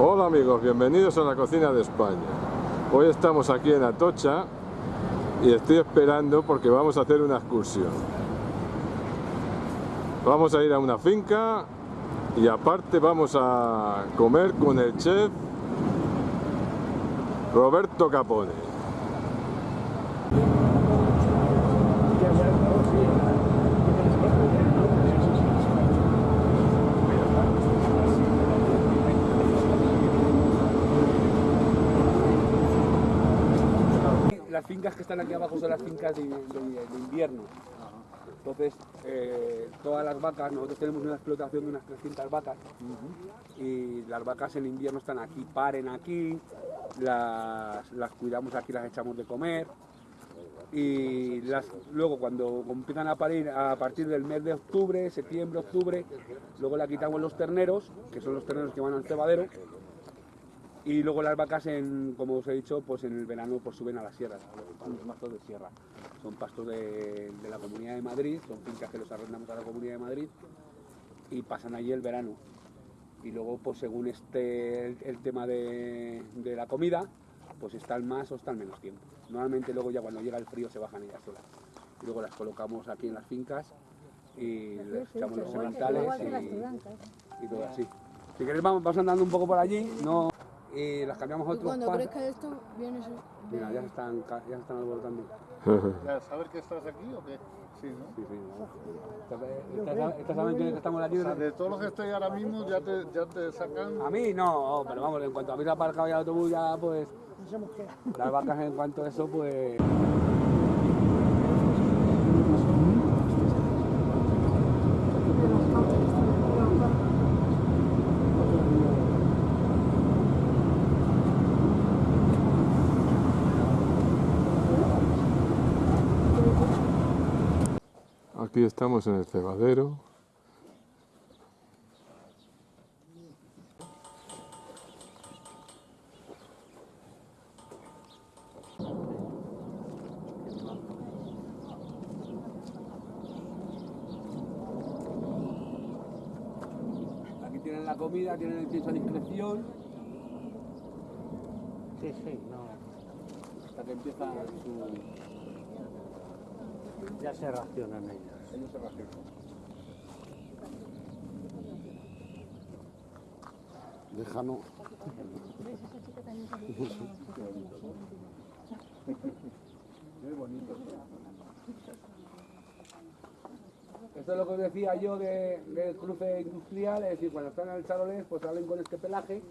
Hola amigos, bienvenidos a la cocina de España. Hoy estamos aquí en Atocha y estoy esperando porque vamos a hacer una excursión. Vamos a ir a una finca y aparte vamos a comer con el chef Roberto Capone. Las fincas que están aquí abajo son las fincas de, de- de invierno. Entonces, eh, todas las vacas, nosotros tenemos una explotación de unas 300 vacas. Y las vacas en invierno están aquí, paren aquí, las, las cuidamos aquí, las echamos de comer. Y las, luego cuando empiezan a parir a partir del mes de octubre, septiembre, octubre, luego la quitamos los terneros, que son los terneros que van al cebadero, y luego las vacas, en, como os he dicho, pues en el verano pues suben a la sierra, a los pastos de sierra. Son pastos de, de la Comunidad de Madrid, son fincas que los arrendamos a la Comunidad de Madrid y pasan allí el verano. Y luego, pues según esté el, el tema de, de la comida, pues están más o están menos tiempo. Normalmente luego ya cuando llega el frío se bajan ellas solas. Y luego las colocamos aquí en las fincas y les echamos los sementales y, y todo así. Si queréis vamos, vamos andando un poco por allí, no y las cambiamos a Y otros cuando pastos. crezca esto, vienes... Mira, ya se están, ya se están alborotando. ¿Ya saber que estás aquí o qué? Sí, ¿no? Sí, sí, no. ¿Estas, saben que estamos en la O sea, libre? de todos los que estoy ahora mismo ya te, ya te sacan... A mí no, pero vamos, en cuanto habéis aparcado ya el autobús, ya pues. Las vacas en cuanto a eso, pues. Aquí estamos en el cebadero. Aquí tienen la comida, tienen el pienso a discreción. Sí, sí, no. Hasta que empieza su. Ya se racionan ellos. Ellos se racionan. Déjalo. Muy bonito. Esto es lo que os decía yo de- del cruce industrial, es decir, cuando están en el charolés, pues salen con este pelaje.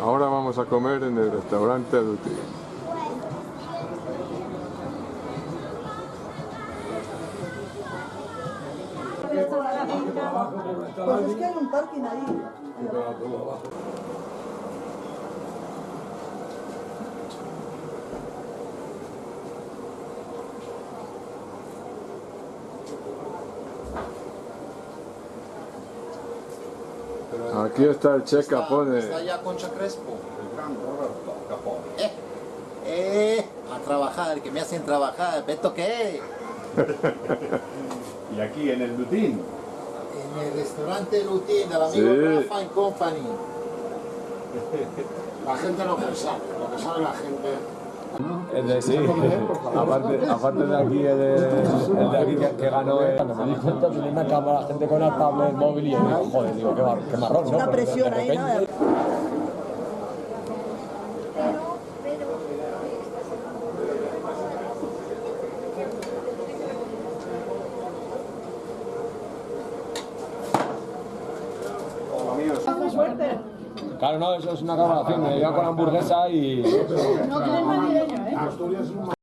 Ahora vamos a comer en el restaurante Duty. Pues es que hay un parking ahí. Aquí está el chef Capone. Está allá Concha Crespo. El gran Roberto Capone. Eh, eh, a trabajar, que me hacen trabajar. ¿Beto qué? Y aquí en el Dutín. En el restaurante Lutín del amigo Sí. Rafa and Company. La gente lo que sabe, lo que sabe la gente. El de sí, aparte, aparte de aquí, el de, el de aquí que, que ganó, eh, cuando me di cuenta tenía una cámara, gente con el tablet móvil y yo joder, digo, qué, mar- qué marrón, ¿no? Una presión ahí, ¿no? Claro, no, eso es una grabación, me iba con hamburguesa y... No, que eres madrileño, ¿eh? Es un